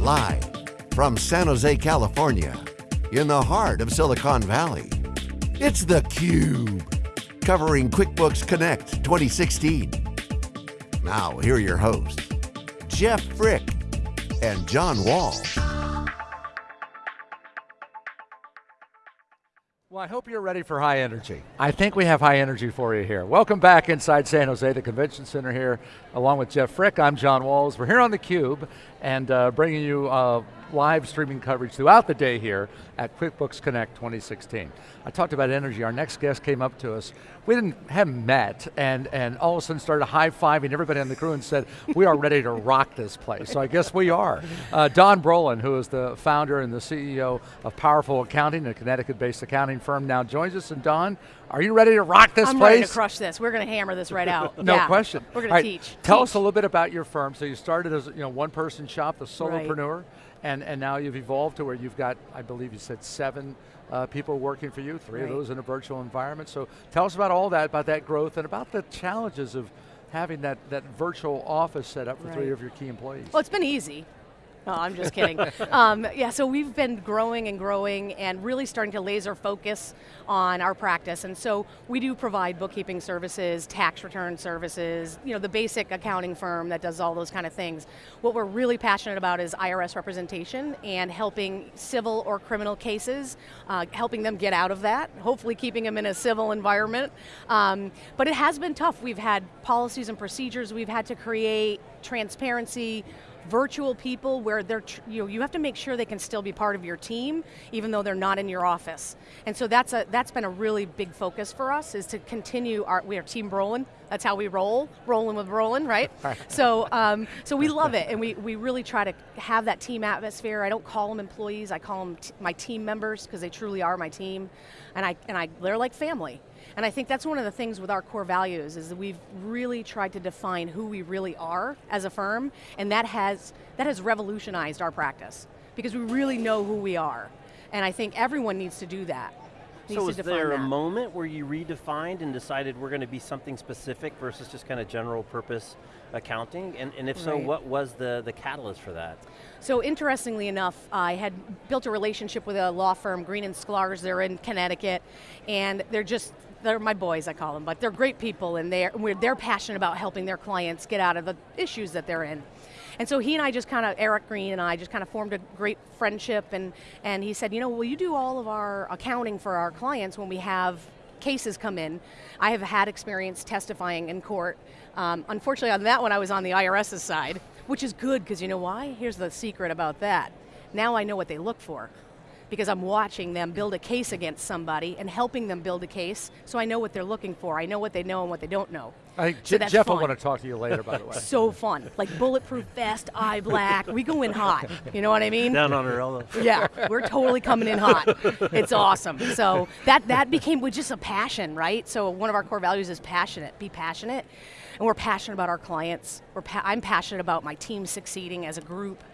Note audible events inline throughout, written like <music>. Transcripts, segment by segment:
Live from San Jose, California, in the heart of Silicon Valley, it's theCUBE, covering QuickBooks Connect 2016. Now, here are your hosts, Jeff Frick and John Walls. Well, I hope you're ready for high energy. I think we have high energy for you here. Welcome back inside San Jose, the convention center here, along with Jeff Frick. I'm John Walls. We're here on theCUBE and uh, bringing you uh, live streaming coverage throughout the day here at QuickBooks Connect 2016. I talked about energy, our next guest came up to us. We didn't have met and, and all of a sudden started high-fiving everybody on the crew and said, we are ready to rock this place. So I guess we are. Uh, Dawn Brolin, who is the founder and the CEO of Powerful Accounting, a Connecticut-based accounting firm, now joins us. And Dawn, are you ready to rock this I'm place? I'm ready to crush this. We're going to hammer this right out. <laughs> no yeah. question. We're going right, to teach. Tell teach. us a little bit about your firm. So you started as you know one person shop, the solopreneur. Right and, and now you've evolved to where you've got, I believe you said seven uh, people working for you, three right. of those in a virtual environment. So tell us about all that, about that growth, and about the challenges of having that, that virtual office set up for three of your key employees. Well, it's been easy. No, I'm just kidding. <laughs> um, yeah, so we've been growing and growing and really starting to laser focus on our practice. And so we do provide bookkeeping services, tax return services, you know, the basic accounting firm that does all those kind of things. What we're really passionate about is IRS representation and helping civil or criminal cases, uh, helping them get out of that, hopefully keeping them in a civil environment. Um, but it has been tough. We've had policies and procedures we've had to create, transparency, virtual people where they're, you know, you have to make sure they can still be part of your team, even though they're not in your office. And so that's, a, that's been a really big focus for us, is to continue our, we are Team Brolin, that's how we roll, rolling with Brolin, <laughs> right? so, um, so we love it, and we, we really try to have that team atmosphere. I don't call them employees, I call them my team members, because they truly are my team, and, I, and I, they're like family. And I think that's one of the things with our core values is that we've really tried to define who we really are as a firm, and that has, that has revolutionized our practice because we really know who we are. And I think everyone needs to do that. So was there a moment where you redefined and decided we're going to be something specific versus just kind of general purpose accounting? And, and if right. so, what was the, the catalyst for that? So interestingly enough, I had built a relationship with a law firm, Green and Sklarz, they're in Connecticut, and they're just they're my boys, I call them, but they're great people and they're, they're passionate about helping their clients get out of the issues that they're in. And so he and I just kind of, Eric Green and I just kind of formed a great friendship and, and he said, you know, will you do all of our accounting for our clients when we have cases come in. I have had experience testifying in court. Um, unfortunately on that one I was on the IRS's side, which is good because you know why? Here's the secret about that. Now I know what they look for because I'm watching them build a case against somebody and helping them build a case, so I know what they're looking for. I know what they know and what they don't know. I, so Jeff I want to talk to you later, by the way. <laughs> so fun. Like bulletproof vest, eye black, we go in hot. You know what I mean? Down on her elbow. <laughs> Yeah, we're totally coming in hot. It's awesome. So that, that became just a passion, right? So one of our core values is passionate, be passionate. And we're passionate about our clients. We're pa I'm passionate about my team succeeding as a group.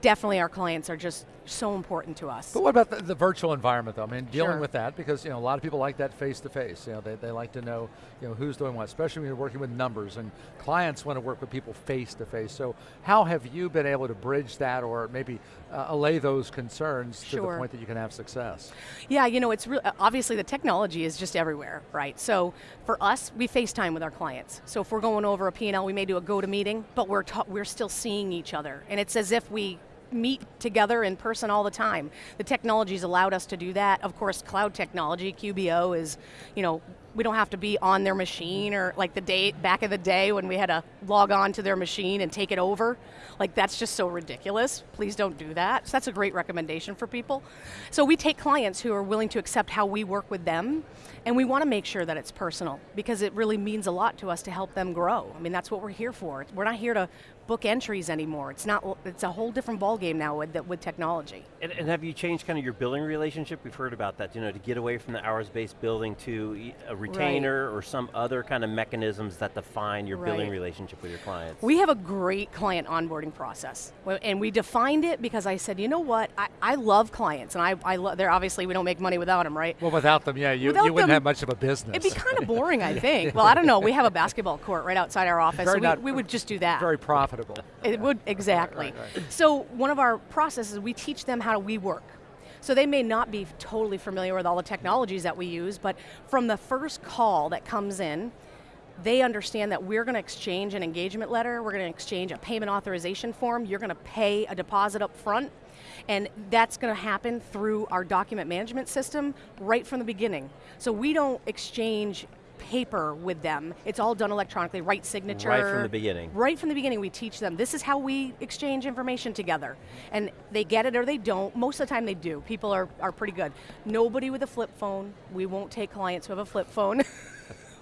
Definitely our clients are just so important to us. But what about the, the virtual environment though? I mean, dealing sure. with that, because you know, a lot of people like that face to face. You know, they, they like to know you know, who's doing what, especially when you're working with numbers, and clients want to work with people face to face. So how have you been able to bridge that or maybe uh, allay those concerns sure. to the point that you can have success? Yeah, you know, it's real, obviously the technology is just everywhere, right? So for us, we FaceTime with our clients. So if we're going over a P&L, we may do a GoToMeeting, but we're, we're still seeing each other. And it's as if we meet together in person all the time. The technology's allowed us to do that. Of course, cloud technology, QBO is, you know, we don't have to be on their machine or like the day, back in the day when we had to log on to their machine and take it over. Like that's just so ridiculous. Please don't do that. So that's a great recommendation for people. So we take clients who are willing to accept how we work with them and we want to make sure that it's personal because it really means a lot to us to help them grow. I mean, that's what we're here for. We're not here to book entries anymore. It's not. It's a whole different ballgame now with with technology. And, and, have you changed kind of your billing relationship? We've heard about that. You know, to get away from the hours-based billing to a retainer right. or some other kind of mechanisms that define your right. billing relationship with your clients. We have a great client onboarding process, and we defined it because I said, you know what, I, I love clients, and I, I love. They're obviously we don't make money without them, right? Well, without them, yeah, you, you wouldn't them, have much of a business. It'd be kind of <laughs> boring, I think. well, I don't know. We have a basketball court right outside our office, so we, we would just do that. Very profitable profitable. It would, exactly. Right, right. So one of our processes, we teach them how we work. So they may not be totally familiar with all the technologies that we use, but from the first call that comes in, they understand that we're going to exchange an engagement letter, we're going to exchange a payment authorization form, you're going to pay a deposit up front, and that's going to happen through our document management system right from the beginning. So we don't exchange paper with them. It's all done electronically, right signature. Right from the beginning. Right from the beginning we teach them, this is how we exchange information together. And they get it or they don't. Most of the time they do. People are, are pretty good. Nobody with a flip phone. We won't take clients who have a flip phone. <laughs>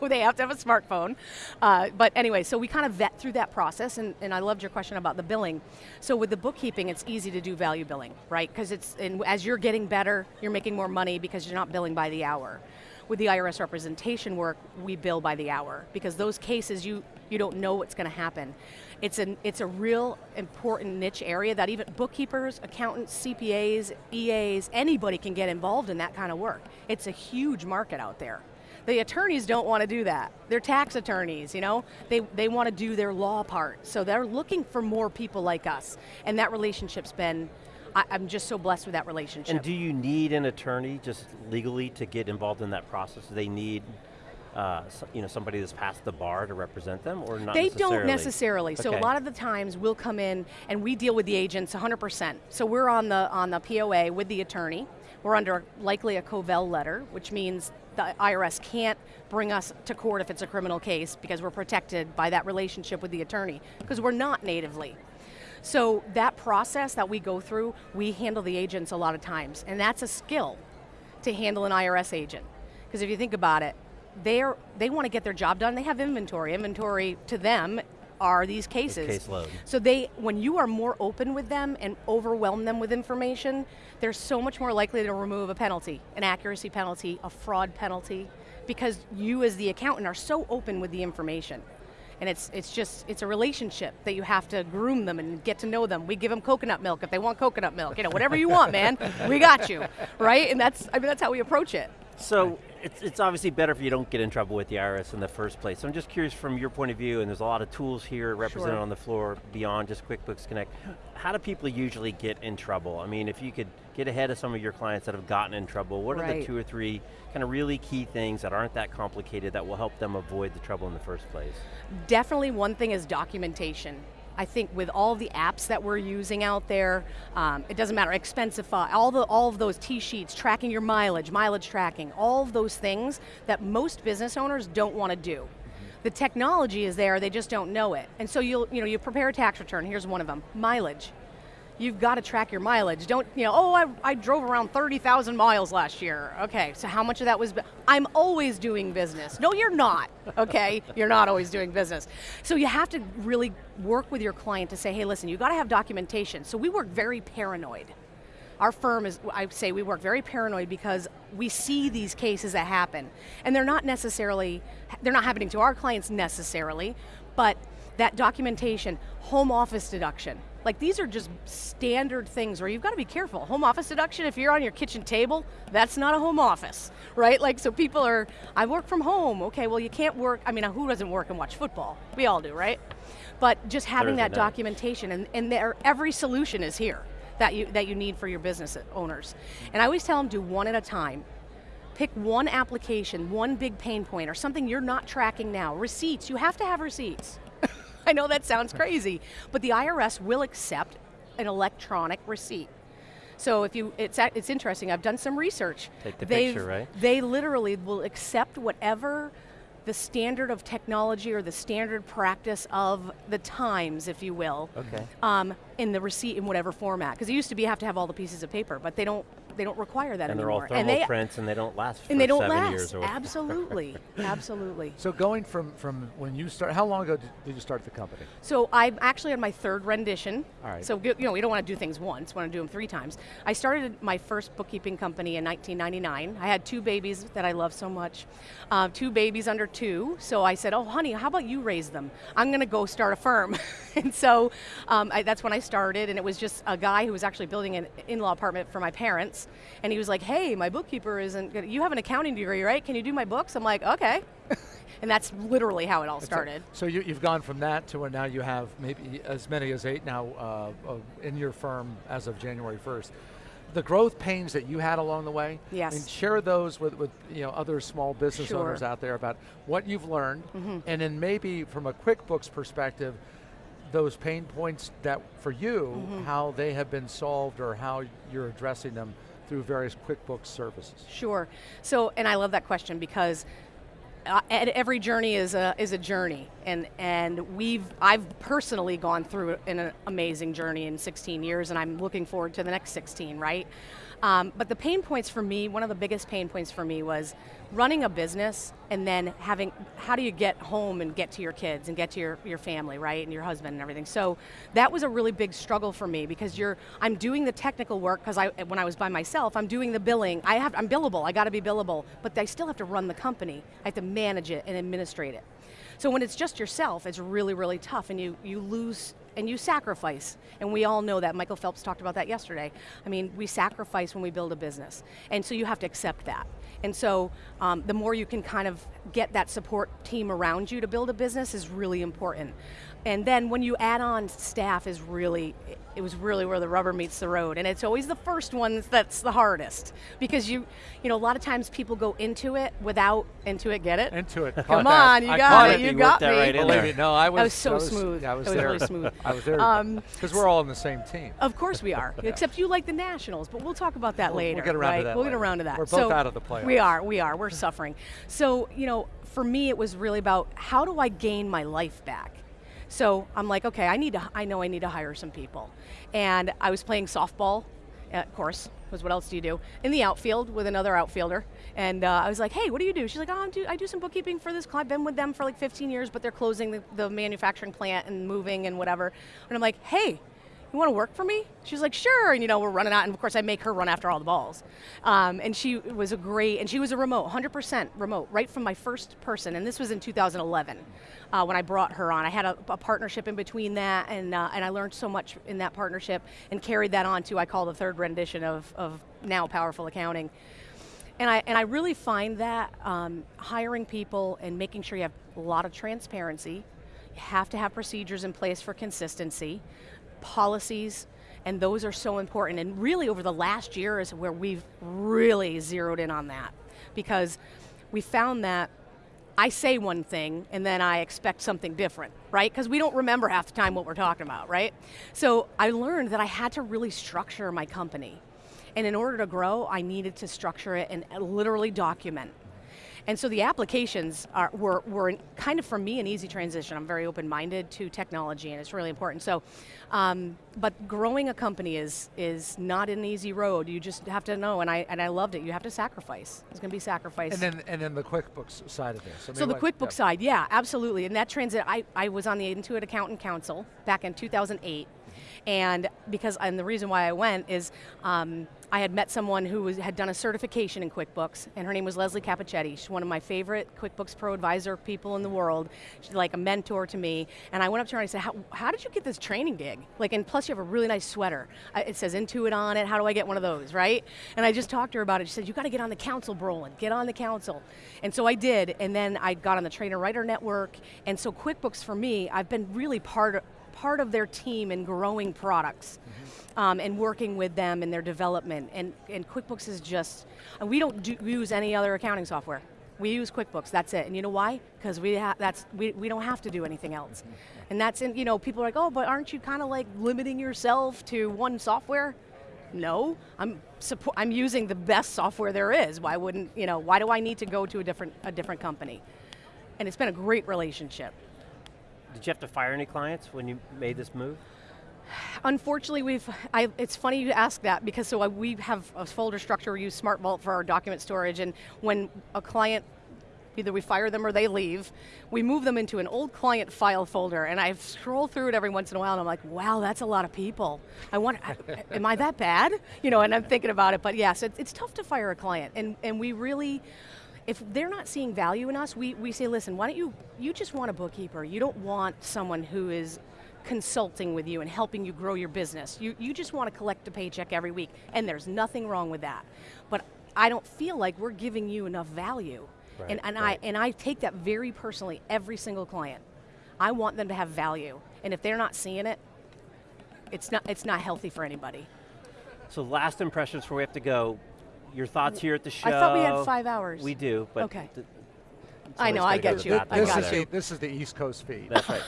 they have to have a smartphone. Uh, but anyway, so we kind of vet through that process, and, and I loved your question about the billing. So with the bookkeeping, it's easy to do value billing, right? Because it's and as you're getting better, you're making more money because you're not billing by the hour. With the IRS representation work, we bill by the hour because those cases you you don't know what's going to happen. It's an it's a real important niche area that even bookkeepers, accountants, CPAs, EAs, anybody can get involved in that kind of work. It's a huge market out there. The attorneys don't want to do that. They're tax attorneys, you know? They, they want to do their law part. So they're looking for more people like us. And that relationship's been, I, am just so blessed with that relationship. And do you need an attorney just legally to get involved in that process? Do they need uh, you know, somebody that's passed the bar to represent them, or not They necessarily? don't necessarily. So a lot of the times we'll come in and we deal with the agents 100%. So we're on the on the POA with the attorney. We're under likely a Kovel letter, which means the IRS can't bring us to court if it's a criminal case because we're protected by that relationship with the attorney because we're not natively. So that process that we go through, we handle the agents a lot of times, and that's a skill to handle an IRS agent. Because if you think about it, they're, they want to get their job done. They have inventory. Inventory to them are these cases. caseload. So they, when you are more open with them and overwhelm them with information, they're so much more likely to remove a penalty, an accuracy penalty, a fraud penalty, because you as the accountant are so open with the information. And it's, it's just, it's a relationship that you have to groom them and get to know them. We give them coconut milk if they want coconut milk. You know, whatever you want, man, we got you, right? And that's, I mean, that's how we approach it. So it's, it's obviously better if you don't get in trouble with the IRS in the first place. So I'm just curious from your point of view, and there's a lot of tools here represented Sure. on the floor beyond just QuickBooks Connect. How do people usually get in trouble? I mean, if you could get ahead of some of your clients that have gotten in trouble, what are the two or three kind of really key things that aren't that complicated that will help them avoid the trouble in the first place? Definitely one thing is documentation. I think with all the apps that we're using out there, um, it doesn't matter, Expensify, all, the, all of those TSheets, tracking your mileage, mileage tracking, all of those things that most business owners don't want to do. The technology is there, they just don't know it. And so you'll, you know, you prepare a tax return, here's one of them, mileage. You've got to track your mileage. Don't, you know, oh, I, I drove around 30,000 miles last year. Okay, so how much of that was, I'm always doing business. No, you're not, okay? you're not always doing business. So you have to really work with your client to say, hey, listen, you've got to have documentation. So we work very paranoid. Our firm is, I say we work very paranoid because we see these cases that happen. And they're not necessarily, they're not happening to our clients necessarily, but that documentation, home office deduction, like these are just standard things where you've got to be careful. Home office deduction, if you're on your kitchen table, that's not a home office, right? Like, so people are, I work from home. Okay, well, you can't work, I mean, who doesn't work and watch football? We all do, right? But just having Thursday that night. documentation, and, and there, every solution is here that you, that you need for your business owners. And I always tell them do one at a time. Pick one application, one big pain point, or something you're not tracking now. Receipts, you have to have receipts. <laughs> I know that sounds crazy, but the IRS will accept an electronic receipt. So if you, it's, it's interesting, I've done some research. Take the They've- picture, right? They literally will accept whatever the standard of technology or the standard practice of the times, if you will, Okay. um, in the receipt in whatever format. Because it used to be you have to have all the pieces of paper, but they don't they don't require that anymore. And they're all thermal and they prints and they don't last for and they don't seven last. years or absolutely, <laughs> absolutely. So going from, from when you start, how long ago did, did you start the company? So I'm actually on my third rendition. All right. So you know we don't want to do things once. We want to do them three times. I started my first bookkeeping company in 1999. I had two babies that I love so much, uh, two babies under two. So I said, "Oh, honey, how about you raise them? I'm going to go start a firm." <laughs> and so um, I, that's when I started, and it was just a guy who was actually building an in-law apartment for my parents. And he was like, hey, my bookkeeper isn't good. You have an accounting degree, right? Can you do my books? I'm like, okay. <laughs> and that's literally how it all started. So, so you, have gone from that to where now you have maybe as many as eight now uh, in your firm as of January 1st the growth pains that you had along the way. Yes. And share those with, with you know other small business sure. owners out there about what you've learned, mm -hmm. and then maybe from a QuickBooks perspective, those pain points that for you, mm -hmm. how they have been solved or how you're addressing them through various QuickBooks services. Sure. So, and I love that question because uh, every journey is a, is a journey, and, and we've, I've personally gone through an amazing journey in 16 years, and I'm looking forward to the next 16, right? Um, but the pain points for me, one of the biggest pain points for me was running a business and then having, how do you get home and get to your kids and get to your, your family, right, and your husband and everything. So that was a really big struggle for me because you're, I'm doing the technical work because I, when I was by myself, I'm doing the billing. I have, I'm billable, I got to be billable, but I still have to run the company. I have to manage it and administrate it. So when it's just yourself, it's really, really tough and you, you lose and you sacrifice. And we all know that. Michael Phelps talked about that yesterday. I mean, we sacrifice when we build a business. And so you have to accept that. And so um, the more you can kind of get that support team around you to build a business is really important. And then when you add on staff is really, it was really where the rubber meets the road. And it's always the first one that's the hardest. Because you, you know, a lot of times people go into it without, into it, get it? Into it. Come on, you I got it, you got me. Right in there. No, I was, that was so I was, smooth. I was, was there. really smooth. I was there, because um, we're all on the same team. Of course we are, yeah. <laughs> except you like the Nationals, but we'll talk about that we'll, later. We'll get around right? to that We'll later. get around to that. We're both so out of the playoffs. We are, we are, we're suffering. So, you know, for me it was really about how do I gain my life back? So I'm like, okay, I need to, I know I need to hire some people. And I was playing softball, uh, of course, because what else do you do? In the outfield with another outfielder. And uh, I was like, hey, what do you do? She's like, oh, I do, I do some bookkeeping for this client. I've been with them for like 15 years, but they're closing the, the manufacturing plant and moving and whatever. And I'm like, hey, you want to work for me? She's like, sure, and you know, we're running out, and of course I make her run after all the balls. Um, and she was a great, and she was a remote, 100% remote, right from my first person, and this was in 2011 uh, when I brought her on. I had a, a partnership in between that, and, uh, and I learned so much in that partnership, and carried that on to, I call the third rendition of, of now Powerful Accounting. And I, and I really find that um, hiring people and making sure you have a lot of transparency, you have to have procedures in place for consistency, policies, and those are so important. And really over the last year is where we've really zeroed in on that. Because we found that I say one thing and then I expect something different, right? Because we don't remember half the time what we're talking about, right? So I learned that I had to really structure my company. And in order to grow, I needed to structure it and literally document and so the applications are, were, were kind of, for me, an easy transition. I'm very open-minded to technology and it's really important. So, um, but growing a company is, is not an easy road. You just have to know, and I, and I loved it. You have to sacrifice. It's going to be sacrifice. And then, and then the QuickBooks side of this. I mean, so the QuickBooks yeah. side, yeah, absolutely. And that transit, I, I was on the Intuit Accountant Council back in 2008. And because, and the reason why I went is, um, I had met someone who was, had done a certification in QuickBooks, and her name was Leslie Capachietti. She's one of my favorite QuickBooks Pro Advisor people in the world. She's like a mentor to me, and I went up to her and I said, how, how did you get this training gig? Like, and plus you have a really nice sweater. it says Intuit on it, how do I get one of those, right? And I just talked to her about it. She said, you got to get on the council, Brolin, get on the council. And so I did, and then I got on the Trainer Writer Network, and so QuickBooks for me, I've been really part of, part of their team in growing products mm -hmm. um, and working with them in their development. And, and QuickBooks is just, and we don't do, use any other accounting software. We use QuickBooks, that's it. And you know why? Because we, that's, we, we don't have to do anything else. Mm-hmm. And that's, in, you know, people are like, oh, but aren't you kind of like limiting yourself to one software? No, I'm, I'm using the best software there is. Why wouldn't, you know, why do I need to go to a different, a different company? And it's been a great relationship. Did you have to fire any clients when you made this move? Unfortunately, we've, I, it's funny you ask that because so uh, we have a folder structure, we use SmartVault for our document storage and when a client either we fire them or they leave, we move them into an old client file folder and I scroll through it every once in a while and I'm like, wow, that's a lot of people. I want, am I that bad? You know, and I'm thinking about it, but yes, it's, it's tough to fire a client and, and we really, if they're not seeing value in us, we, we say, listen, why don't you, you just want a bookkeeper. You don't want someone who is consulting with you and helping you grow your business. You, you just want to collect a paycheck every week, and there's nothing wrong with that. But I don't feel like we're giving you enough value. Right, and and right. I and I take that very personally, every single client. I want them to have value. And if they're not seeing it, it's not it's not healthy for anybody. So last impressions before we have to go. Your thoughts here at the show. I thought we had five hours. We do, but Okay. th- I know, I get you. bathroom I this, got is the, you. this is the East Coast feed. That's right.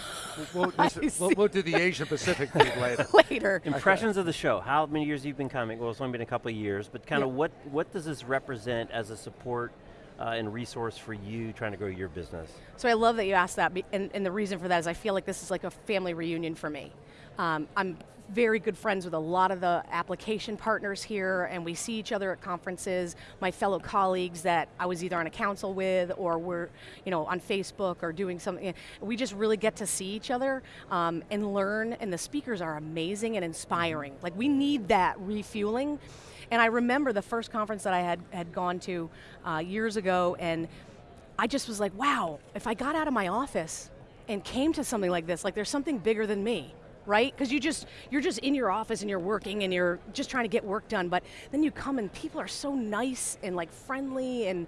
We'll, this- <laughs> we'll, we'll do the Asia Pacific feed <laughs> later. Later. <laughs> Impressions of the show. How many years have you been coming? Well, it's only been a couple of years, but kind of Yeah. what what does this represent as a support uh, and resource for you trying to grow your business? So I love that you asked that, and, and the reason for that is I feel like this is like a family reunion for me. Um, I'm very good friends with a lot of the application partners here, and we see each other at conferences. My fellow colleagues that I was either on a council with, or we're, you know, on Facebook or doing something. We just really get to see each other um, and learn. And the speakers are amazing and inspiring. Like we need that refueling. And I remember the first conference that I had had gone to uh, years ago, and I just was like, wow, if I got out of my office and came to something like this, like there's something bigger than me, right? Because you just you're just in your office and you're working and you're just trying to get work done, but then you come and people are so nice and like friendly and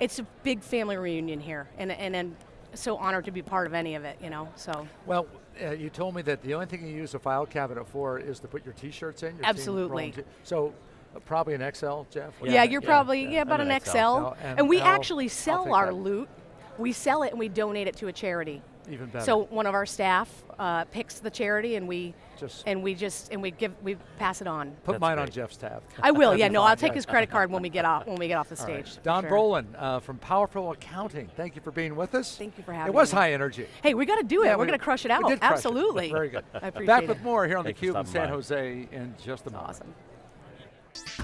it's a big family reunion here, and and, and so honored to be part of any of it, you know. So Well, uh, you told me that the only thing you use a file cabinet for is to put your T-shirts in. Your Absolutely. so uh, probably an XL, Jeff. yeah, Yeah, you're yeah, probably yeah. yeah, about an an XL, XL. Now, and, and we I'll- actually sell our that. loot. We sell it and we donate it to a charity. Even better. So one of our staff uh, picks the charity, and we Just- and we just and we give we pass it on. put That's mine on. Jeff's tab. <laughs> I will. Yeah, no. I'll take his credit card when we get off <laughs> when we get off the All right. stage. for Dawn sure. Brolin uh, from Powerful Accounting. Thank you for being with us. Thank you for having. It was me. high energy. Hey, we got to do it. Yeah, We're we- going to crush it we out. did crush it. Absolutely. Very good. I appreciate Back it. with more here on Thanks for theCUBE in San by. Jose in just a moment. Awesome.